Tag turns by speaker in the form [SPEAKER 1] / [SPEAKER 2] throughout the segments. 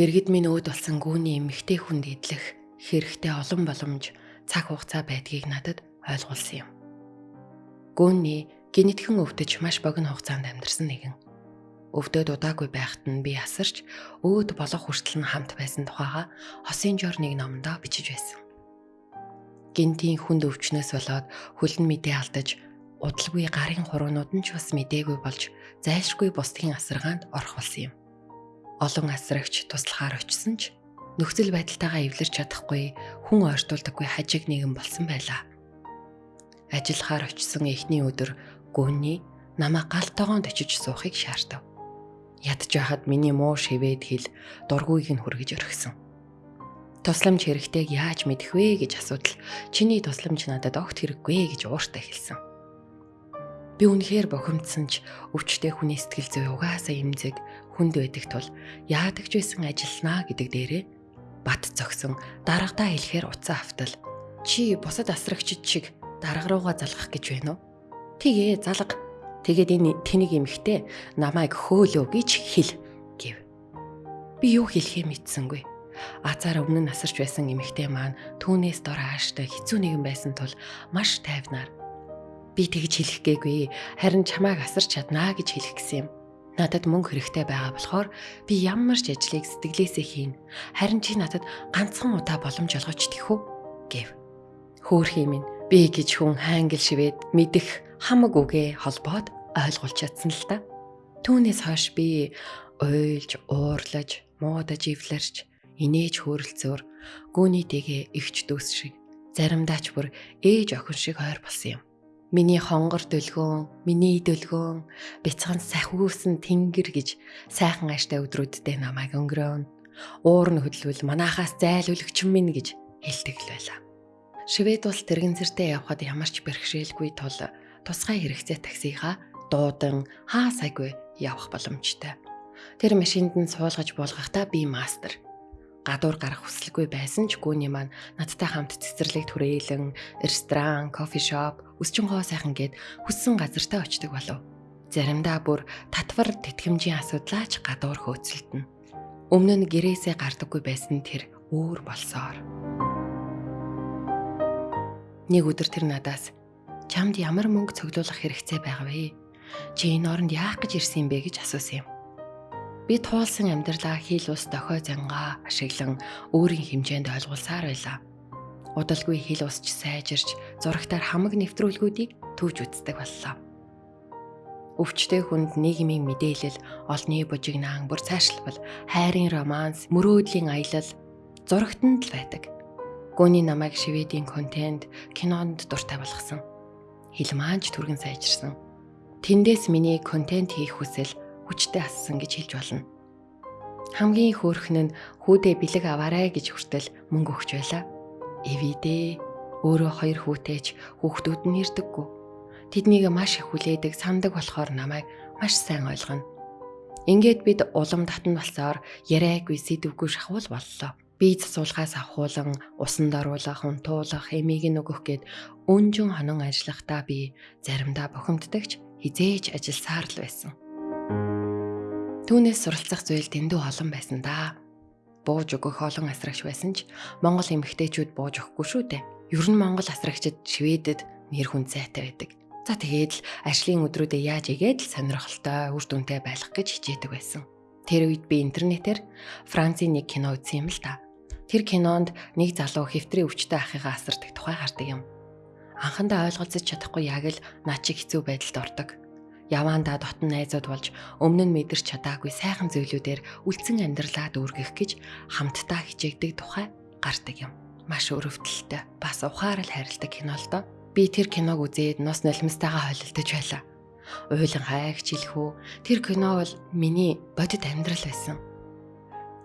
[SPEAKER 1] Дэргэд минь өөд болсон гүүний эмэгтэй хүнд идэх хэрэгтэй олон боломж цаг хугацаа байдгийг надад ойлгуулсан юм. Гүүний генетикэн өвдөж маш богино хугацаанд амьдарсан нэгэн. Өвдөд удаагүй байхад нь би асарч өөд болох хүртэл нь хамт байсан тухайга хосын жор нэг номдоо бичиж байсан. Гинтийн хүнд өвчнөөс болоод хөлн мэдээ алдаж удалгүй гарын хуруунууд нь ч бас мдээгүй болж зайлшгүй бусдын асаргаанд орох болсон юм олон асрагч туслахаар очисон ч нөхцөл байдалтайгаа эвлэрч чадахгүй хүн ойртуулдаггүй хажиг нэгэн болсон байлаа. Ажиллахаар очисон эхний өдөр гүнний намаа галтойгоонд очиж суухыг шаардав. Ядж байхад миний муу шивэд хил дургүйг нь хүргэж өргөсөн. Тусламж хэрэгтэйг яаж мэдэх вэ гэж асуудал чиний тусламж надад огт хэрэггүй гэж ууртай хэлсэн. Би үнэхээр бохимдсан ч өвчтэй хүний сэтгэл зүй угаасаа имзэг хүнд байдаг тул яадаг ч байсан ажилланаа гэдэг дээрээ бат зогсон дарагдаа хэлэхээр уцаа автал чи бусад асрагчид шиг дарга руугаа залгах гэж байна уу? Тэгээ залга. Тэгээд энэ тэнийг эмхтэй намайг хөөлөө гэж хэл гэв. Би юу хэлхээ мэдсэнгүй. Азар өмнө нь асарч байсан эмэгтэй маань түүнээс дор хааштай хэцүү нэгэн байсан тул маш тайвнаар би тэгж хэлэх гээгүй харин чамааг асарч чаднаа гэж хэлэх гэсэн юм. Надад мөнгө хэрэгтэй байгаа болохоор би ямар ч ажлыг сэтгэлээсээ хийн. Харин чи надад ганцхан удаа боломж олгож тэх үү гэв. Хөөхий минь би гэж хүн хангил шивэд мэдэх хамаг үгээ холбоод ойлгуулж чадсан л та. Түүнээс хойш би уйлж, уурлаж, муудаж ивлэрч, инээж хөөрөлцөөр гүүний дэгээ эгч дүүс шиг заримдаа ч бүр ээж охин шиг ойр болсон юм. Миний хонгор дөлгөөн, миний дөлгөөн, бяцхан сахиусан тэнгэр гэж сайхан ааштай өдрүүддээ намайг өнгөрөөн. Уур нь хөдлөвөл манахаас зайлуулагч минь гэж хэлдэг л байлаа. Швед улс тэрэгэнцэртэй явхад ямар ч бэрхшээлгүй тул тусгай хэрэгцээ таксига дуудан хаа сайгүй явах боломжтой. Тэр машинд нь суулгаж болгохдоо би мастер гадуур гарах хүсэлгүй байсан ч гүний маань надтай хамт цэцэрлэг түрээлэн, ресторан, кофе шоп, өсчөнгөө сайхан гээд хүссэн газартаа очдог болов. Заримдаа бүр татвар тэтгэмжийн асуудлаач гадуур хөөцөлдөн. Өмнө нь гэрээсээ гардаггүй байсан тэр өөр болсоор. Нэг өдөр тэр надаас чамд ямар мөнгө цуглуулах хэрэгцээ байгаа вэ? Чи энэ оронд яах гэж ирсэн бэ гэж асуусан юм. Би туулсан амьдралаа хил ус дохой зангаа ашиглан өөрийн хэмжээнд ойлгуулсаар байлаа. Удалгүй хил усч сайжирч зурагтаар хамаг нэвтрүүлгүүдийг төвж үздэг боллоо. Өвчтэй хүнд нийгмийн мэдээлэл, олны бужигнаан, бүр цаашлбал, хайрын романс, мөрөөдлийн аялал зурагтанд л байдаг. Гүний намайг шивэдийн контент кинонд дуртай болгосон. Хил маанч түргэн сайжирсан. Тэндээс миний контент хийх хүсэл хүчтэй ассан гэж хэлж болно. Хамгийн хөөрхөн нь хүүдээ бэлэг аваарай гэж хүртэл мөнгө өгч байлаа. Эвидээ өөрөө хоёр хүүтэйч хүүхдүүд нь ирдэггүй. Тэднийг маш их хүлээдэг сандаг болохоор намайг маш сайн ойлгоно. Ингээд бид улам татан болсоор яриаггүй сэдвгүй шахуул боллоо. Би засуулгаас авахуулан усанд оруулах, унтуулах, эмийг нөгөх гээд өнжин хонон ажиллахдаа би заримдаа бохимддагч хизээж ажилласаар л байсан. Түүнээс суралцах зүйл дэндүү олон байсан да. Бууж өгөх олон асрагч байсан ч Монгол эмэгтэйчүүд бууж өгөхгүй шүү дээ. Ер нь Монгол асрагчид Шведэд нэр хүн сайтай байдаг. За тэгээд л ажлын өдрүүдэд яаж игээд л сонирхолтой, үр дүнтэй байх гэж хичээдэг байсан. Тэр үед би интернетээр Францын нэг кино үзсэн юм л та. Тэр кинонд нэг залуу хэвтрийн өвчтэй ахыгаа асардаг тухай гардаг юм. Анхандаа ойлголцож чадахгүй яг л наа чи хэцүү байдалд ордог яваандаа дотн найзууд болж өмнө нь мэдэрч чадаагүй сайхан зүйлүүдээр үлдсэн амьдралаа дүүргэх гэж хамтдаа хичээгдэг тухай гардаг юм. Маш өрөвдөлтөй бас ухаарал хайрладаг кино л доо. Би тэр киног үзээд нус нулимстайгаа холилдож байлаа. Уйлан хайгч хэлэхүү тэр кино бол миний бодит амьдрал байсан.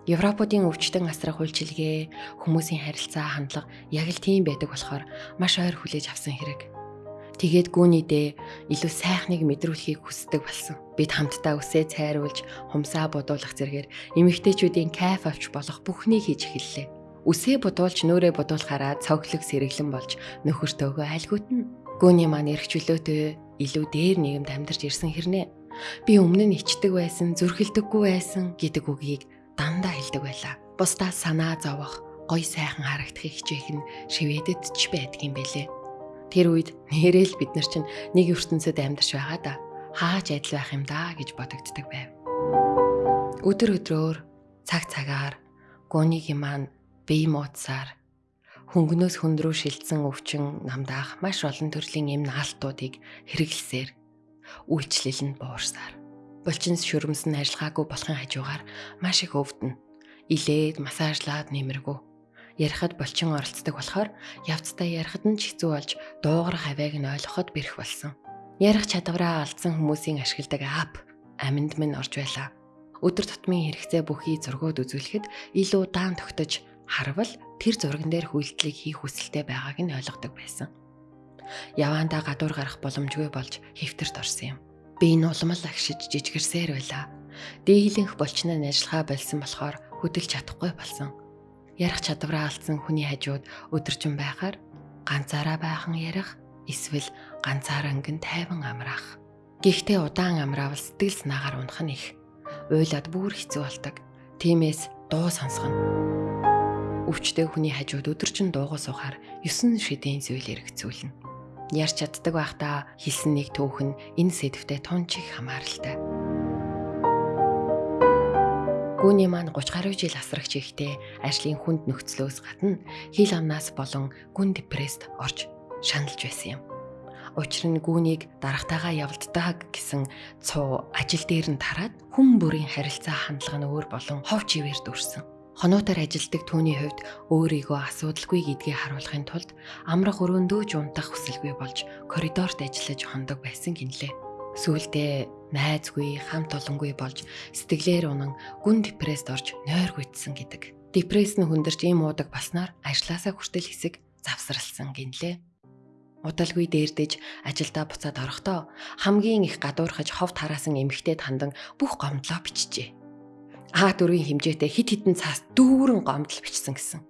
[SPEAKER 1] Европуудын өвчтөн асрах үйлчилгээ, хүмүүсийн харилцаа хандлага яг л тийм байдаг болохоор маш ойр хүлээж авсан хэрэг. Тэгээд гүүнийдээ илүү сайхныг мэдрүүлэхийг хүсдэг болсон. Бид хамтдаа үсээ цайруулж, хумсаа бодуулах зэргээр эмэгтэйчүүдийн кайф авч болох бүхнийг хийж эхэллээ. Үсээ бодуулж нөөрэ бодуулахаараа цоглог сэргэлэн болж нөхөртөөгөө айлгуутна. Гүүний маань эргчлөөтэй илүү дээр нийгэмд амьдарч ирсэн хэрнээ. Би өмнө нь ичдэг байсан, зүрхэлдэггүй байсан гэдэг үгийг дандаа хэлдэг байлаа. Бусдаа санаа зовох, гой сайхан харагдахыг хичээх нь шивэдэд ч байдгийн бэлээ. Тэр үед нэрэл бид нар чинь нэг ертөнцид амьдарч байгаа да. Хааж адил байх юм да гэж бодогддаг байв. Өдөр өдрөөр цаг цагаар гооныгийн маань бие мууцаар хөнгнөөс хүнд рүү шилжсэн өвчин намдаах маш олон төрлийн эм наалтуудыг хэрэглэсээр үйлчлэл нь буурсаар булчин шүрмсэн ажиллагаагүй болохын хажуугаар маш их өвдөн илээд массажлаад нэмэргүй ярихад булчин оролцдог болохоор явцдаа ярихад нь ч хэцүү болж дуугарах авяг нь ойлгоход бэрх болсон. Ярих чадвараа алдсан хүмүүсийн ашигладаг ап аминд минь орж байлаа. Өдөр тутмын хэрэгцээ бүхий зургууд үзүүлэхэд илүү даан тогтож харвал тэр зурган дээр хүлдлийг хийх хүсэлтэй байгааг нь ойлгодог байсан. Яваандаа гадуур гарах боломжгүй болж хэвтэрт орсон юм. Би энэ улмал агшиж жижигэрсээр байлаа. Дийлэнх болчноо ажиллагаа болсон болохоор хөдөлж чадахгүй болсон. Ярих чадвараа алдсан хүний хажууд өдөржин байхаар ганцаараа байхан ярих эсвэл ганцаараа ангин тайван амраах. Гэхдээ удаан амраавал сэтгэл санаагаар унах нь их. Уйлаад бүр хэцүү болдог. Тиймээс дуу сонсгоно. Өвчтэй хүний хажууд өдөржин дуугаа суухаар 9 шидийн зүйл эргэцүүлнэ. Ярч чаддаг байхдаа хэлсэн нэг түүх нь энэ сэдвтэ тун чих хамааралтай. Гүний маань 30 гаруй жил асрагч ихтэй ажлын хүнд нөхцлөөс гадна хил амнаас болон гүн депресд орж шаналж байсан юм. Учир нь гүүнийг дарагтайгаа явалддаг гэсэн цуу ажил дээр нь тараад хүн бүрийн харилцаа хандлага нь өөр болон хов чивээр дүрсэн. Хонуутаар ажилдаг түүний хувьд өөрийгөө асуудалгүй гэдгийг харуулахын тулд амрах өрөөндөө унтах хүсэлгүй болж коридорт ажиллаж хондог байсан гинлээ. Сүүлдээ найзгүй, хамт олонгүй болж сэтгэлээр унан гүн депресд орж нойр гүйцсэн гэдэг. Депресс нь хүндэрч ийм уудаг болсноор ажлаасаа хүртэл хэсэг завсралсан гинлээ удалгүй дээрдэж ажилдаа буцаад орохдоо хамгийн их гадуурхаж хов тараасан эмэгтэйд хандан бүх гомдлоо бичжээ. А дөрвийн хэмжээтэй хит хитэн цаас дүүрэн гомдол бичсэн гэсэн.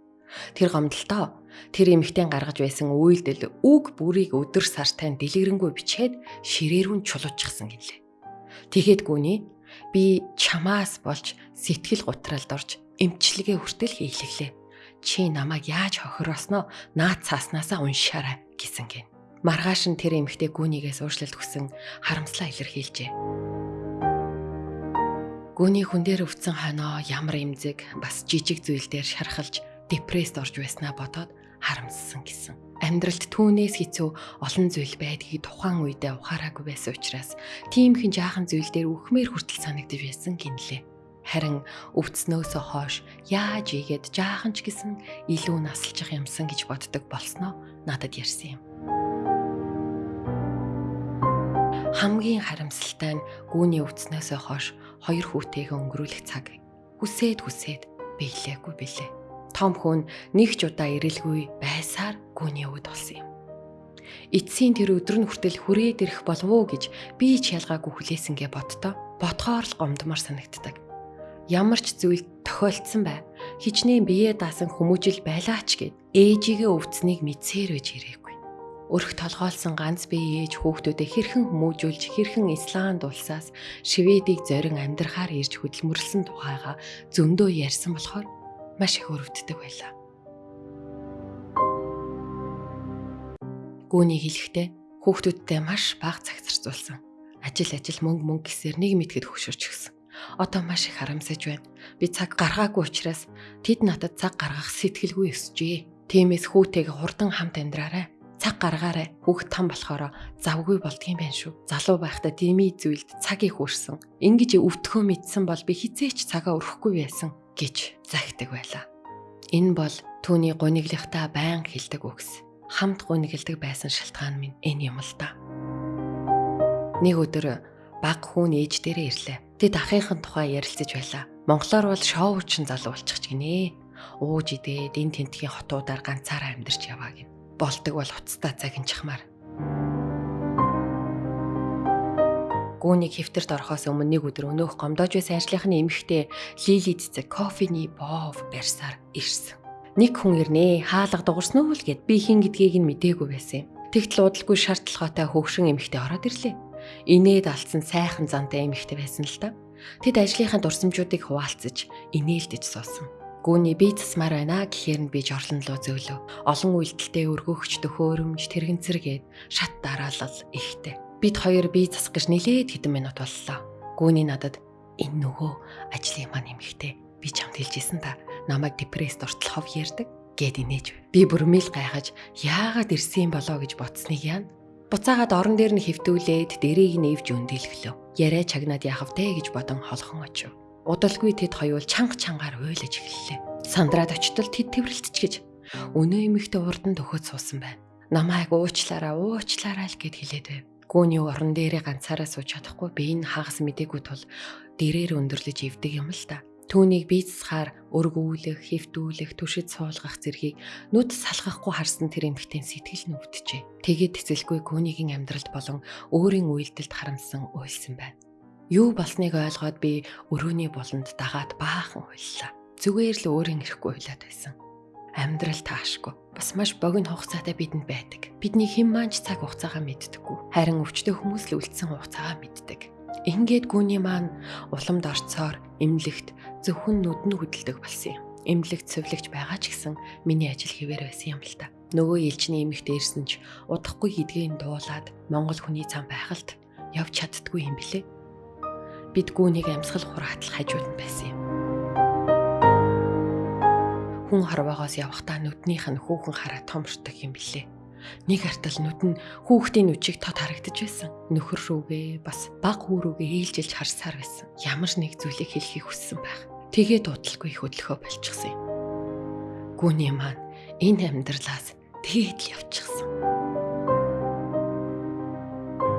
[SPEAKER 1] Тэр гомдолтоо тэр эмэгтэй гаргаж байсан үйлдэл үг бүрийг өдөр сартай дэлгэрэнгүй бичээд ширээрүүн чулуучсан гэлээ. Тэгэхэд гүний би чамаас болж сэтгэл гутралд орж эмчилгээ хүртэл хийлэглээ чи намайг яаж хохиросноо наад цааснасаа уншаарай гэсэн гин. Маргааш нь тэр эмэгтэй гүнийгээс уушлалт хүсэн харамслаа илэрхийлжээ. Гүний хүн дээр өвцөн хойноо ямар эмзэг бас жижиг зүйлдер шархалж депресд орж байснаа бодоод харамссан гэсэн. Амьдралд түүнээс хэцүү олон зүйл байдгийг тухайн үедээ ухаараагүй байсан учраас тийм хэн жаахан зүйл дээр үхмээр хүртэл санагдж байсан гинлээ. Харин өвдснөөсөө хойш яаж игээд жаахан ч гэсэн илүү насалчих юмсан гэж боддог болсноо надад ярьсан юм. Хамгийн харамсалтай нь гүүний өвдснөөсөө хойш хоёр хүүтэйгээ өнгөрүүлэх цаг хүсээд хүсээд биелээгүй билээ. Том хүн нэг ч удаа ирэлгүй байсаар гүүний өвд болсон юм. Эцсийн тэр өдөр нь хүртэл хүрээд ирэх болов уу гэж би ч ялгаагүй хүлээсэнгээ бодтоо. Ботхоор л гомдмор санагддаг ямар ч зүйл тохиолдсон бай. Хичнээн бие даасан хүмүүжил байлаач гэд ээжигээ өвцнийг мэдсээр байж ирээгүй. Өрх толгоолсон ганц бие ээж хүүхдүүдэд хэрхэн хүмүүжүүлж хэрхэн Исланд улсаас Шведийг зорин амьдрахаар ирж хөдөлмөрлсөн тухайга зөндөө ярьсан болохоор маш их өрөвддөг байлаа. Гүний хэлэхдээ хүүхдүүдтэй маш бага цаг зарцуулсан. Ажил ажил мөнгө мөнгө гэсээр нэг мэтгэд хөшөрч гисэн. Одоо маш их харамсаж байна. Би цаг гаргаагүй учраас тэд надад цаг гаргах сэтгэлгүй өсжээ. Тиймээс хүүтэйг хурдан хамт амьдраарай. Цаг гаргаарай. Хүүхд том болохоор завгүй болдгийм байх шүү. Залуу байхдаа дими зүйлд цаг их үрсэн. Ингиж өвтгөө мэдсэн бол би хизээч цагаа өрөхгүй байсан гэж загтаг байлаа. Энэ бол түүний гуниглихтаа байн хэлдэг үгс. Хамт гунигэлдэг байсан шалтгаан минь энэ юм л да. Нэг өдөр баг хүн ээж дээрээ ирлээ. Тэд ахынхын тухай ярилцаж байлаа. Монголоор бол шоучин залуу болчих гинэ. Ууж идээд эн тентгийн хотуудаар ганцаараа амьдарч яваа гин. Болдог бол хуцтай цагинчхмаар. Гүүнийг хэвтэрт орохоос өмнө нэг өдөр өнөөх гомдоож байсан ажлынхны эмэгтэй Лили цэцэг кофений бов барьсаар ирсэн. Нэг хүн ирнэ. Хаалга дуурсан уу л гэд би хин гэдгийг нь мдээгүй байсан юм. Тэгтэл удалгүй шаардлагатай хөөгшин эмэгтэй ороод ирлээ инээд алдсан сайхан зантай эмэгтэй байсан л та. Тэд ажлынхаа дурсамжуудыг хуваалцаж, инээлдэж суусан. Гүүний би засмаар байна гэхээр нь би жорлон руу зөөлөв. Олон үйлдэлтэй өргөөгч төхөөрөмж тэрэгцэргээд шат дараалал ихтэй. Бид хоёр бие засах гэж нилээд хэдэн минут боллоо. Гүүний надад энэ нөгөө ажлын маань эмэгтэй би чамд хэлжсэн та намайг депресд ортол хов ярддаг гэд инээж. Би бүрмэл гайхаж яагаад ирсэн болоо гэж бодсныг яана. Буцаагаад орон дээр нь хөвтүүлээд дэрийг нэвж өндөлглөө. Яриа чагнаад яхав те гэж бодон холхон очив. Удалгүй тэд хоёул чанга чангаар уйлаж эхэллээ. Сандраад очтол тэд тэрвэрлцчихэж өнөө эмэгтэй урд нь төхөд суусан байна. Намайг уучлаараа уучлаарай л гэд хэлээд байв. Гүүний орон дээрээ ганцаараа сууж чадахгүй би энэ хагас мдэггүй тул дэрээр өндөрлөж ивдэг юм л та. Түүнийг бийцсахаар өргүүлэх, хөвтүүлэх, түшид суулгах зэргийг нүд салгахгүй харсан тэр эмэгтэй сэтгэл өвдөжээ. Тэгээд тэцэлгүй гүүнийгийн амьдралд болон өөрийн үйлдэлд харамсан уйлсан байна. Юу болсныг ойлгоод би өрөөний болонд дагаад баахан хуйллаа. Зүгээр л өөрийн ирэхгүй хуйлаад байсан. Амьдрал таашгүй. Бас маш богино хугацаатай бидэнд байдаг. Бидний хэн маанч цаг хугацаагаа мэддэггүй. Харин өвчтөе хүмүүс л үлдсэн хугацаагаа мэддэг. Ингээд гүний маань уламд орцоор эмнэлэгт зөвхөн нүдэн хөдөлдөг болсон юм. Эмнэлэгт цэвлэгч байгаа ч гэсэн миний ажил хэвээр байсан юм л та. Нөгөө элчний эмэгтэй ирсэн ч удахгүй хидгийн дуулаад Монгол хүний цан байхалт явж чаддгүй юм билээ бид гүүнийг амьсгал хураатал хажууд нь байсан юм. Хүн хорвоогоос явахдаа нүднийх нь хүүхэн хараа томшдог юм билээ. Нэг артал нүд нь хүүхдийн нүчийг тод харагдаж байсан. Нөхөр рүүгээ бас баг хүү рүүгээ ээлжилж харсаар байсан. Ямар нэг зүйлийг хэлхийг хүссэн байх. Тэгээ дуудалгүй их хөдлөхөө болчихсон юм. Гүүний маань энэ амьдралаас тэгээд л явчихсан.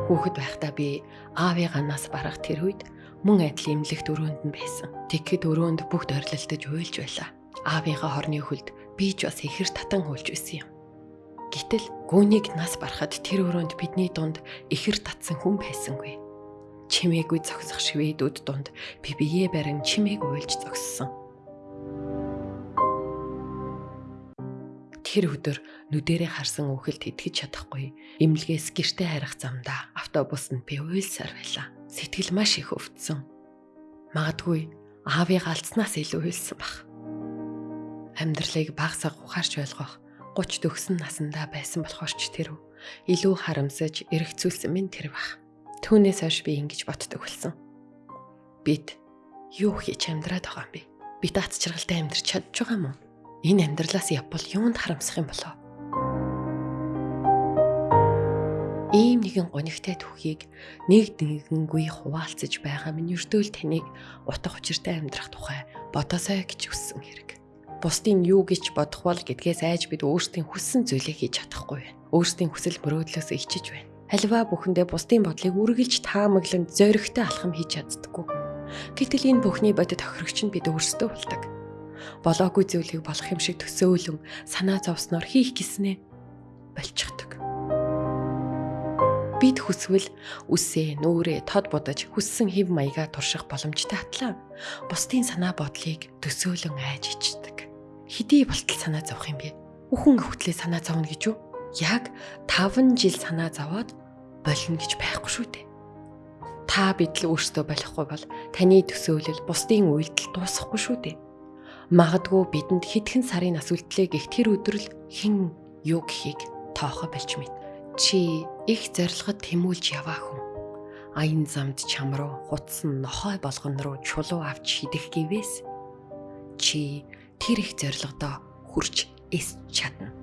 [SPEAKER 1] Хүүхэд байхдаа би аавыгаа нас барах тэр үед мөн адил имлэгт өрөөнд нь байсан. Тэгэхэд өрөөнд бүгд орилолтож уйлж байлаа. Аавынхаа хорны хөлд би ч бас ихэр татан хуульж байсан юм. Гэтэл гүүнийг нас барахад тэр өрөөнд бидний дунд ихэр татсан хүн байсангүй. Чимээгүй зогсох шведүүд дунд би бие барин чимээг уйлж зогссон. Тэр өдөр нүдэрээ харсан үхэлд итгэж чадахгүй имлгээс гэртээ харих замдаа автобусанд би уйлсаар байлаа сэтгэл маш их өвдсөн. Магадгүй аавыг алдснаас илүү хэлсэн баг. Амьдралыг багсаг ухаарч ойлгох 30 төгсөн насандаа байсан болохоор ч тэр илүү харамсаж эргэцүүлсэн минь тэр баг. Түүнээс хойш би ингэж боддог болсон. Бид юу хийж амьдраад байгаа юм бэ? Би дац чаргалтай амьдрч чадж байгаа юм уу? Энэ амьдралаас явбал юунд харамсах юм болоо? ийм нэгэн гонигтай түүхийг нэг нэгэнгүй хуваалцаж байгаа минь өртөөл таныг утга учиртай амьдрах тухай бодосоо гэж хүссэн хэрэг. Бусдын юу гэж бодох бол гэдгээс айж бид өөрсдийн хүссэн зүйлийг хийж чадахгүй байна. Өөрсдийн хүсэл мөрөөдлөөс ичиж байна. Халиваа бүхэндээ бусдын бодлыг үргэлж таамаглан зоригтой алхам хийж чаддаггүй. Гэтэл энэ бүхний бодит тохирогч нь бид өөрсдөө болдог. Болоогүй зүйлийг болох юм шиг төсөөлөн санаа зовсноор хийх гиснээ болчихдог. Бид хүсвэл үсээ, нүүрээ тод бодож хүссэн хэв маягаа турших боломжтой атлаа. Бусдын санаа бодлыг төсөөлөн айж ичдэг. Хэдий болтол санаа зовх юм бэ? Үхэн хөвтлээ санаа зовно гэж юу? Яг 5 жил санаа зовоод болно гэж байхгүй шүү дээ. Та бидл өөртөө болохгүй бол таны төсөөлөл бусдын үйлдэл дуусахгүй шүү дээ. Магадгүй бидэнд хэдхэн сарын нас үлдлээ гэх тэр өдрөл хэн юу гэхийг тоохо болж мэд. Чи их зорилгод тэмүүлж яваа хүн. Аян замд чам руу хутсан нохой болгон руу чулуу авч хидэх гэвээс чи тэр их зорилгодоо хүрч эс чадна.